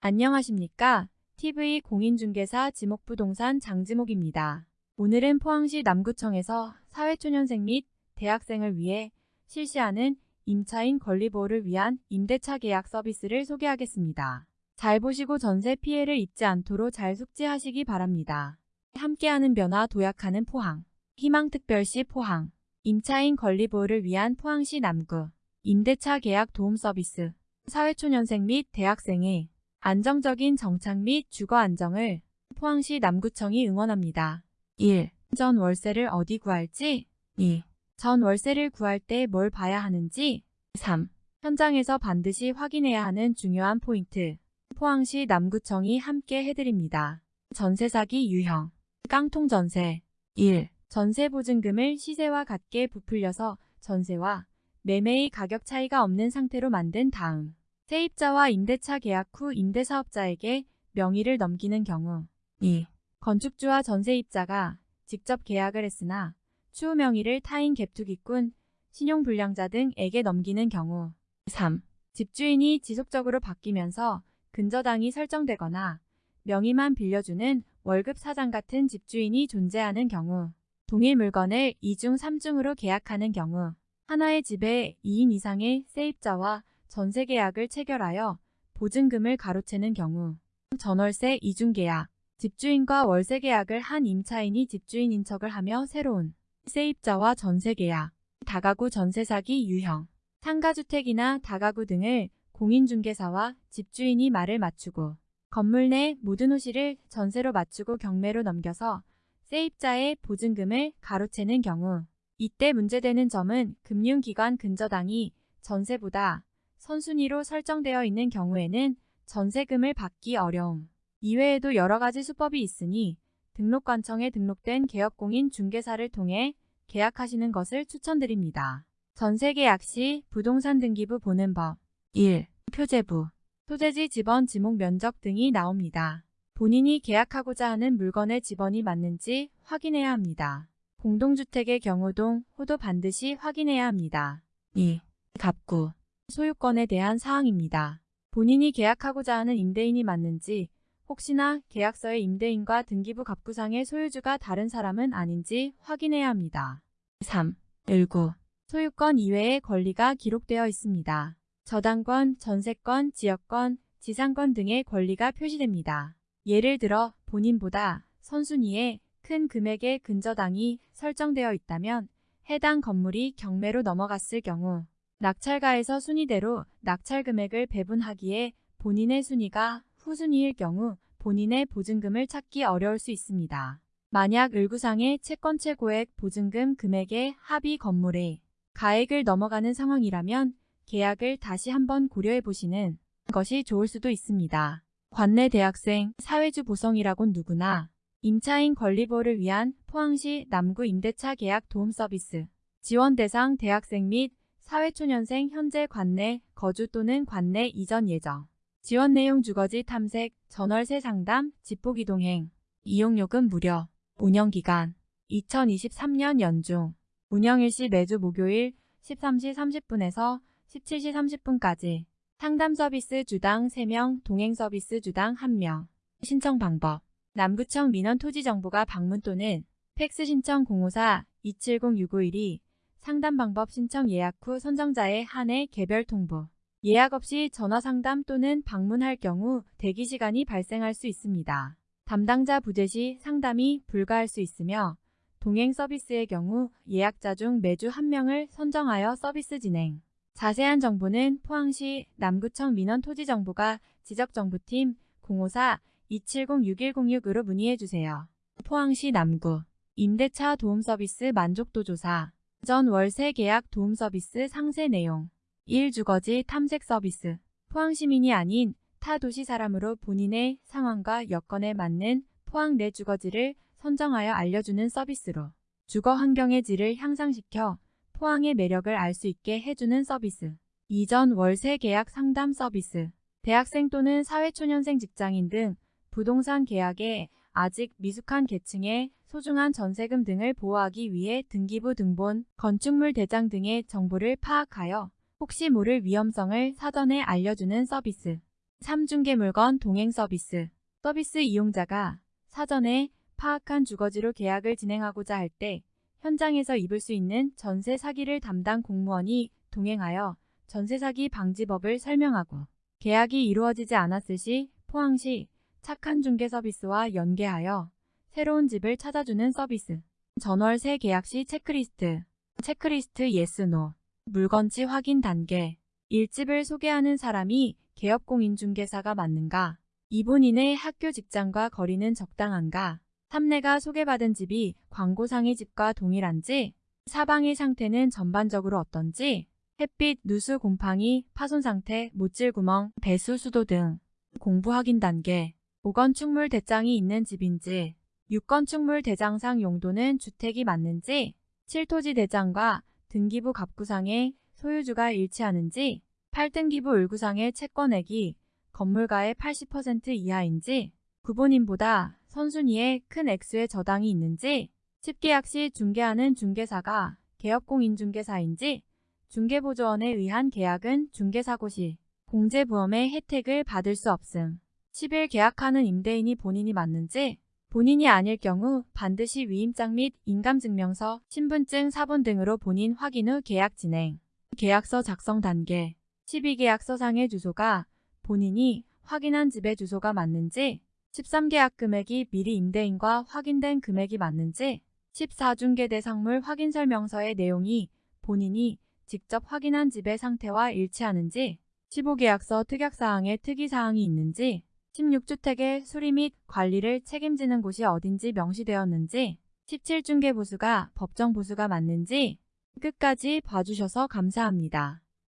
안녕하십니까? TV 공인중개사 지목부동산 장지목입니다. 오늘은 포항시 남구청에서 사회초년생 및 대학생을 위해 실시하는 임차인 권리보호를 위한 임대차 계약 서비스를 소개하겠습니다. 잘 보시고 전세 피해를 입지 않도록 잘 숙지하시기 바랍니다. 함께하는 변화 도약하는 포항 희망특별시 포항 임차인 권리보호를 위한 포항시 남구 임대차 계약 도움 서비스 사회초년생 및 대학생의 안정적인 정착 및 주거 안정을 포항시 남구청이 응원합니다. 1. 전 월세를 어디 구할지 2. 전 월세를 구할 때 뭘 봐야 하는지 3. 현장에서 반드시 확인해야 하는 중요한 포인트 포항시 남구청이 함께 해드립니다. 전세 사기 유형 깡통 전세 1. 전세 보증금을 시세와 같게 부풀려서 전세와 매매의 가격 차이가 없는 상태로 만든 다음 세입자와 임대차 계약 후 임대사업자에게 명의를 넘기는 경우 2. 건축주와 전세입자가 직접 계약을 했으나 추후 명의를 타인 갭투기꾼, 신용불량자 등에게 넘기는 경우 3. 집주인이 지속적으로 바뀌면서 근저당이 설정되거나 명의만 빌려주는 월급 사장 같은 집주인이 존재하는 경우 동일 물건을 2중 3중으로 계약하는 경우 하나의 집에 2인 이상의 세입자와 전세 계약을 체결하여 보증금을 가로채는 경우. 전월세 이중계약. 집주인과 월세 계약을 한 임차인이 집주인 인 척을 하며 새로운 세입자와 전세 계약. 다가구 전세 사기 유형. 상가주택이나 다가구 등을 공인중개사와 집주인이 말을 맞추고 건물 내 모든 호실을 전세로 맞추고 경매로 넘겨서 세입자의 보증금을 가로채는 경우. 이때 문제되는 점은 금융기관 근저당이 전세보다 선순위로 설정되어 있는 경우에는 전세금을 받기 어려움. 이외에도 여러 가지 수법이 있으니 등록관청에 등록된 개업공인 중개사를 통해 계약하시는 것을 추천드립니다. 전세계약 시 부동산 등기부 보는 법 1. 표제부 소재지 지번 지목 면적 등이 나옵니다. 본인이 계약하고자 하는 물건의 지번이 맞는지 확인해야 합니다. 공동주택의 경우 동 호도 반드시 확인해야 합니다. 2. 갑구 소유권에 대한 사항입니다. 본인이 계약하고자 하는 임대인이 맞는지 혹시나 계약서의 임대인과 등기부 갑구상의 소유주가 다른 사람은 아닌지 확인해야 합니다. 3. 일구 소유권 이외의 권리가 기록되어 있습니다. 저당권, 전세권, 지역권, 지상권 등의 권리가 표시됩니다. 예를 들어 본인보다 선순위에 큰 금액의 근저당이 설정되어 있다면 해당 건물이 경매로 넘어갔을 경우 낙찰가에서 순위대로 낙찰 금액을 배분하기에 본인의 순위가 후순위일 경우 본인의 보증금을 찾기 어려울 수 있습니다. 만약 을구상의 채권 최고액 보증금 금액의 합의 건물에 가액을 넘어가는 상황이라면 계약을 다시 한번 고려해 보시는 것이 좋을 수도 있습니다. 관내 대학생, 사회주 보성이라곤 누구나 임차인 권리보호를 위한 포항시 남구 임대차 계약 도움 서비스 지원 대상 대학생 및 사회초년생 현재 관내 거주 또는 관내 이전 예정. 지원 내용 주거지 탐색, 전월세 상담, 집복 이동행. 이용요금 무료. 운영기간 2023년 연중. 운영일시 매주 목요일 13시 30분에서 17시 30분까지. 상담 서비스 주당 3명, 동행 서비스 주당 1명. 신청 방법. 남구청 민원토지정보가 방문 또는 팩스 신청 054-270-651이 상담 방법 신청 예약 후 선정자에 한해 개별 통보. 예약 없이 전화 상담 또는 방문할 경우 대기 시간이 발생할 수 있습니다. 담당자 부재 시 상담이 불가할 수 있으며 동행 서비스의 경우 예약자 중 매주 한 명을 선정하여 서비스 진행. 자세한 정보는 포항시 남구청 민원토지정보가 지적정보팀 054-270-6106으로 문의해주세요. 포항시 남구 임대차 도움 서비스 만족도 조사 전 월세 계약 도움 서비스 상세 내용. 1. 주거지 탐색 서비스. 포항시민이 아닌 타 도시 사람으로 본인의 상황과 여건에 맞는 포항 내 주거지를 선정하여 알려주는 서비스로 주거 환경의 질을 향상시켜 포항의 매력을 알 수 있게 해주는 서비스. 이전 월세 계약 상담 서비스. 대학생 또는 사회초년생 직장인 등 부동산 계약에 아직 미숙한 계층의 소중한 전세금 등을 보호하기 위해 등기부 등본, 건축물 대장 등의 정보를 파악하여 혹시 모를 위험성을 사전에 알려주는 서비스. 3중개 물건 동행 서비스. 서비스 이용자가 사전에 파악한 주거지로 계약을 진행하고자 할 때 현장에서 입을 수 있는 전세 사기를 담당 공무원이 동행하여 전세 사기 방지법을 설명하고 계약이 이루어지지 않았을 시 포항시 착한 중개 서비스와 연계하여 새로운 집을 찾아주는 서비스. 전월세 계약 시 체크리스트. 체크리스트 yes no. 물건지 확인 단계. 일 집을 소개하는 사람이 개업공인중개사가 맞는가? 이 본인의 학교 직장과 거리는 적당한가? 삼 내가 소개받은 집이 광고상의 집과 동일한지? 사 방의 상태는 전반적으로 어떤지? 햇빛, 누수, 곰팡이, 파손 상태, 못질 구멍, 배수, 수도 등 공부 확인 단계 5 건축물 대장이 있는 집인지 6건 축물 대장상 용도는 주택이 맞는지 7토지 대장과 등기부 갑구상의 소유주가 일치하는지 8등기부 을구상의 채권액이 건물가의 80% 이하인지 구본인보다 선순위에 큰 액수의 저당이 있는지 10계약 시 중개하는 중개사가 개업공인중개사인지 중개보조원에 의한 계약은 중개사고 시 공제보험의 혜택을 받을 수 없음 10일 계약하는 임대인이 본인이 맞는지 본인이 아닐 경우 반드시 위임장 및 인감증명서, 신분증, 사본 등으로 본인 확인 후 계약 진행. 계약서 작성 단계 12계약서상의 주소가 본인이 확인한 집의 주소가 맞는지 13계약 금액이 미리 임대인과 확인된 금액이 맞는지 14중개 대상물 확인 설명서의 내용이 본인이 직접 확인한 집의 상태와 일치하는지 15계약서 특약사항에 특이사항이 있는지 16주택의 수리 및 관리를 책임지는 곳이 어딘지 명시되었는지 17중개 보수가 법정 보수가 맞는지 끝까지 봐주셔서 감사합니다.